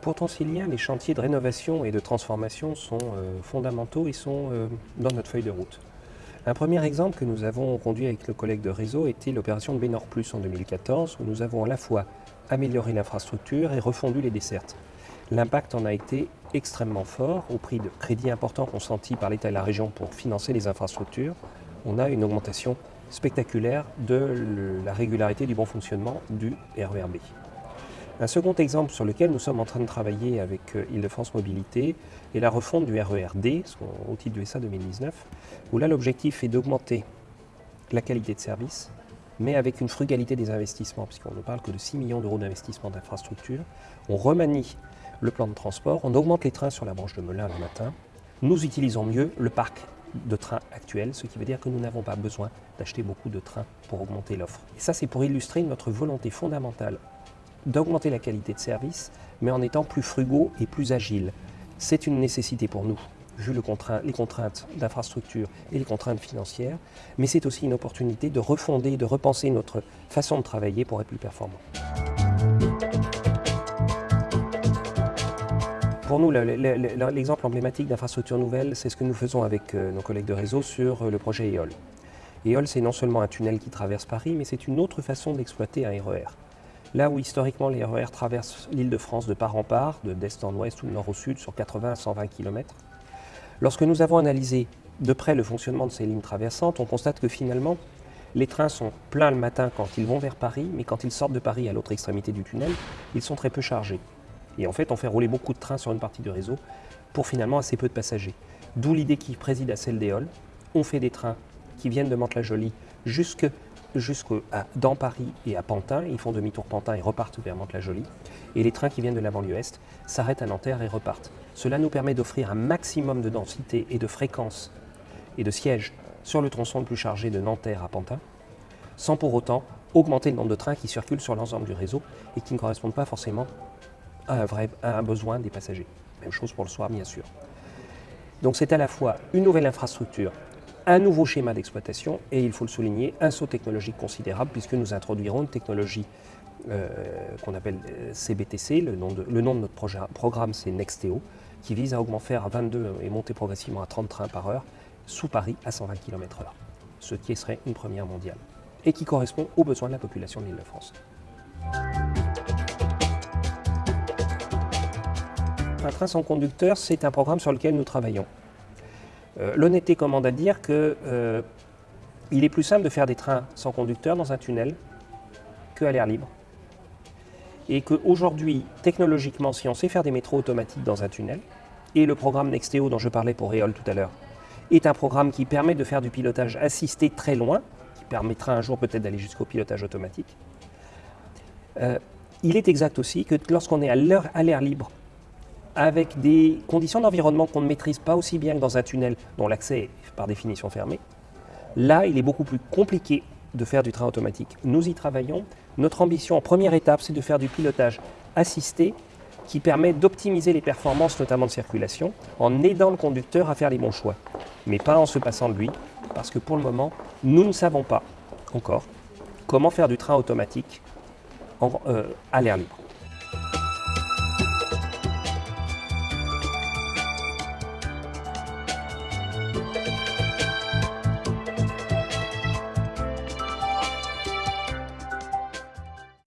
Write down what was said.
Pour Transilien, les chantiers de rénovation et de transformation sont euh, fondamentaux et sont euh, dans notre feuille de route. Un premier exemple que nous avons conduit avec le collègue de réseau était l'opération de Bénor Plus en 2014, où nous avons à la fois amélioré l'infrastructure et refondu les dessertes. L'impact en a été extrêmement fort au prix de crédits importants consentis par l'État et la région pour financer les infrastructures. On a une augmentation spectaculaire de la régularité du bon fonctionnement du RERB. Un second exemple sur lequel nous sommes en train de travailler avec euh, Île-de-France Mobilité est la refonte du RERD, au titre du SA 2019, où là l'objectif est d'augmenter la qualité de service, mais avec une frugalité des investissements, puisqu'on ne parle que de 6 millions d'euros d'investissement d'infrastructure. On remanie le plan de transport, on augmente les trains sur la branche de Melun le matin, nous utilisons mieux le parc de trains actuel, ce qui veut dire que nous n'avons pas besoin d'acheter beaucoup de trains pour augmenter l'offre. Et ça, c'est pour illustrer notre volonté fondamentale d'augmenter la qualité de service, mais en étant plus frugaux et plus agiles. C'est une nécessité pour nous, vu les contraintes d'infrastructure et les contraintes financières, mais c'est aussi une opportunité de refonder, de repenser notre façon de travailler pour être plus performant. Pour nous, l'exemple emblématique d'infrastructure nouvelle, c'est ce que nous faisons avec euh, nos collègues de réseau sur euh, le projet EOL. EOL, c'est non seulement un tunnel qui traverse Paris, mais c'est une autre façon d'exploiter un RER. Là où historiquement les RER traversent l'île de France de part en part, de d'est en ouest ou de nord au sud, sur 80 à 120 km, lorsque nous avons analysé de près le fonctionnement de ces lignes traversantes, on constate que finalement, les trains sont pleins le matin quand ils vont vers Paris, mais quand ils sortent de Paris à l'autre extrémité du tunnel, ils sont très peu chargés. Et en fait, on fait rouler beaucoup de trains sur une partie du réseau pour finalement assez peu de passagers. D'où l'idée qui préside à celle d'Eol. On fait des trains qui viennent de Mantes-la-Jolie jusque, dans Paris et à Pantin. Ils font demi-tour Pantin et repartent vers Mantes-la-Jolie. Et les trains qui viennent de la banlieue Est s'arrêtent à Nanterre et repartent. Cela nous permet d'offrir un maximum de densité et de fréquence et de sièges sur le tronçon le plus chargé de Nanterre à Pantin, sans pour autant augmenter le nombre de trains qui circulent sur l'ensemble du réseau et qui ne correspondent pas forcément un, vrai, un besoin des passagers. Même chose pour le soir, bien sûr. Donc c'est à la fois une nouvelle infrastructure, un nouveau schéma d'exploitation et, il faut le souligner, un saut technologique considérable puisque nous introduirons une technologie euh, qu'on appelle CBTC, le nom de, le nom de notre projet, programme c'est Nexteo, qui vise à augmenter à 22 et monter progressivement à 30 trains par heure sous Paris à 120 km/h, ce qui serait une première mondiale et qui correspond aux besoins de la population de l'Île-de-France. Un train sans conducteur, c'est un programme sur lequel nous travaillons. Euh, l'honnêteté commande à dire qu'il euh, est plus simple de faire des trains sans conducteur dans un tunnel qu'à l'air libre. Et qu'aujourd'hui, technologiquement, si on sait faire des métros automatiques dans un tunnel, et le programme Nexteo dont je parlais pour Réol tout à l'heure, est un programme qui permet de faire du pilotage assisté très loin, qui permettra un jour peut-être d'aller jusqu'au pilotage automatique. Euh, il est exact aussi que lorsqu'on est à l'air libre avec des conditions d'environnement qu'on ne maîtrise pas aussi bien que dans un tunnel dont l'accès est par définition fermé, là, il est beaucoup plus compliqué de faire du train automatique. Nous y travaillons. Notre ambition en première étape, c'est de faire du pilotage assisté qui permet d'optimiser les performances, notamment de circulation, en aidant le conducteur à faire les bons choix. Mais pas en se passant de lui, parce que pour le moment, nous ne savons pas encore comment faire du train automatique euh, à l'air libre.